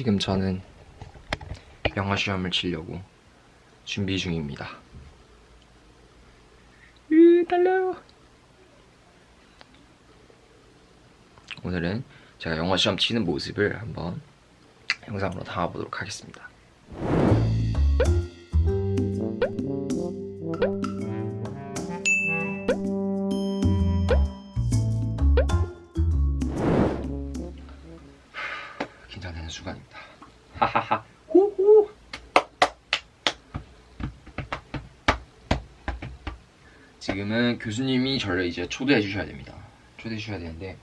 지금 저는 영어 시험을 치려고 준비 중입니다. 으, 달려요. 오늘은 제가 영어 시험 치는 모습을 한번 영상으로 담아보도록 하겠습니다. 하하하. 호호. 지금은 교수님이 저를 이제 초대해 주셔야 됩니다. 초대해 주셔야 되는데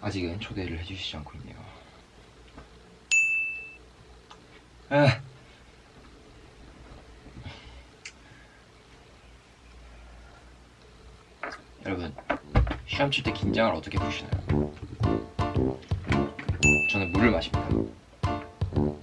아직은 초대를 해주시지 않고 있네요. 아. 여러분 시험 칠 때 긴장을 어떻게 푸시나요? 저는 물을 마십니다. 이렇게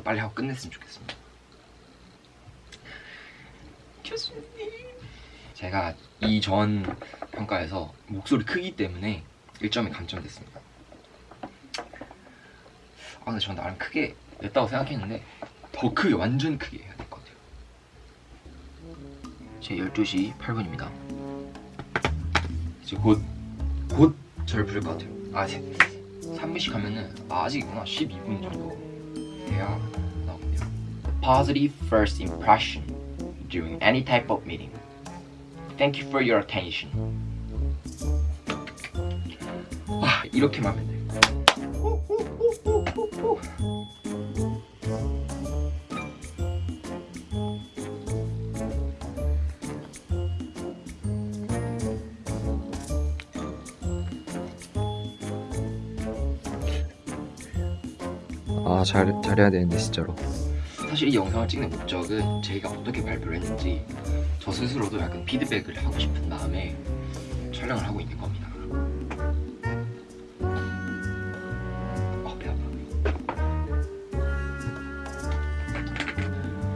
빨리 하고 끝냈으면 좋겠습니다. 교수님. 제가 이전 평가에서 목소리 크기 때문에 1점이 감점됐습니다. 아 근데 전 나름 크게 냈다고 생각했는데 더 크게 완전 크게 해야 될 것 같아요. 제 12시 8분입니다. 이제 곧, 곧 저를 부를 것 같아요. 아, 3분씩 하면은, 아, 아직이구나. 12분 정도 돼야 나오거든요. Positive first impression during any type of meeting. Thank you for your attention. 와, 이렇게만 하면 돼요. 아, 잘, 잘해야 되는데, 진짜로. 사실 이 영상을 찍는 목적은 제가 어떻게 발표를 했는지 저 스스로도 약간 피드백을 하고 싶은 다음에 촬영을 하고 있는 겁니다.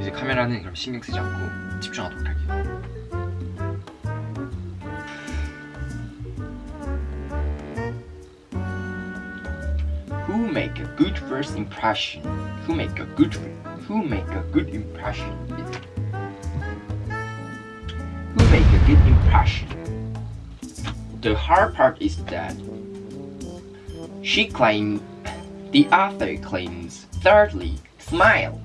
이제 카메라는 그럼 신경 쓰지 않고 집중하도록 할게요. Who make a good first impression? Who make a good who make a good impression? Who make a good impression? The hard part is that she claims the author claims thirdly smile.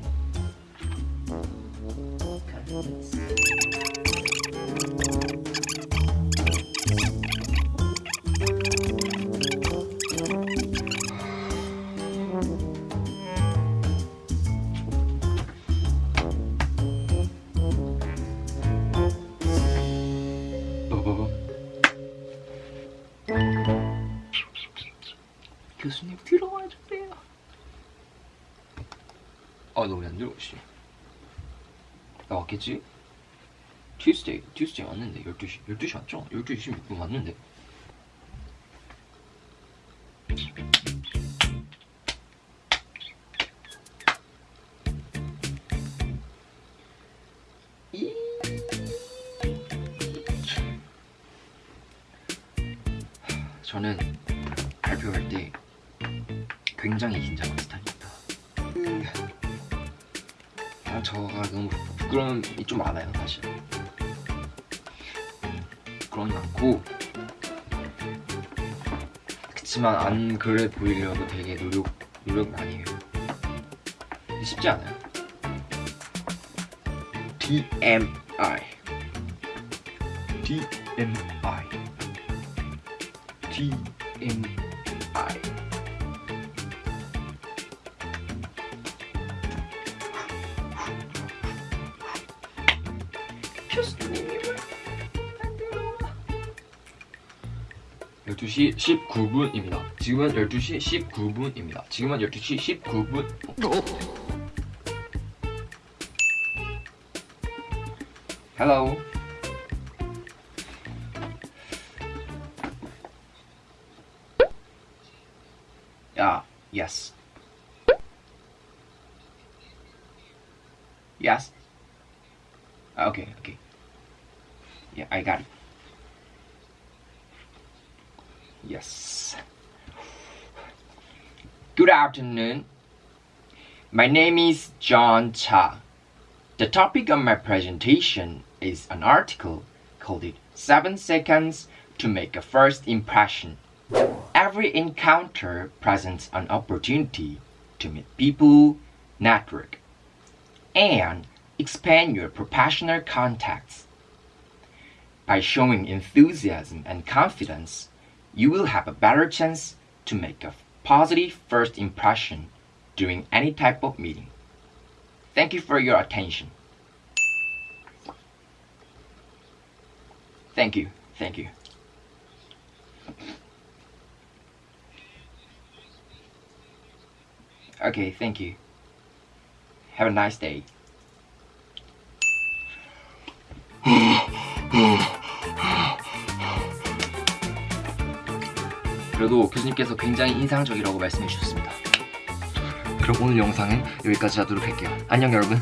교수님 들어와 주세요. 아, 너 왜 안 들어오시? 나 왔겠지? 튜스데이, 튜스데이 왔는데 12시, 12시 왔죠? 12시 16분 왔는데 이- 저는 발표할 때 굉장히 긴장한 스타일입니다. 음, 아, 저가 너무 부끄러움이 좀 많아요, 사실. 부끄러움이 많고 그치만 안 그래 보이려고 되게 노력 노력 많이 해요. 쉽지 않아요. TMI TMI TMI 12시 19분입니다. 지금은 12시 19분입니다. 지금은 12시 19분. Hello. 야, yes. Yes. Okay, okay. Yeah, I got it. Yes. Good afternoon. My name is John Cha. The topic of my presentation is an article called it 7 Seconds to Make a First Impression. Every encounter presents an opportunity to meet people, network, and expand your professional contacts. By showing enthusiasm and confidence, you will have a better chance to make a positive first impression during any type of meeting. Thank you for your attention. Thank you. Thank you. Okay, thank you. Have a nice day. 그래도 교수님께서 굉장히 인상적이라고 말씀해 주셨습니다. 그럼 오늘 영상은 여기까지 하도록 할게요. 안녕 여러분.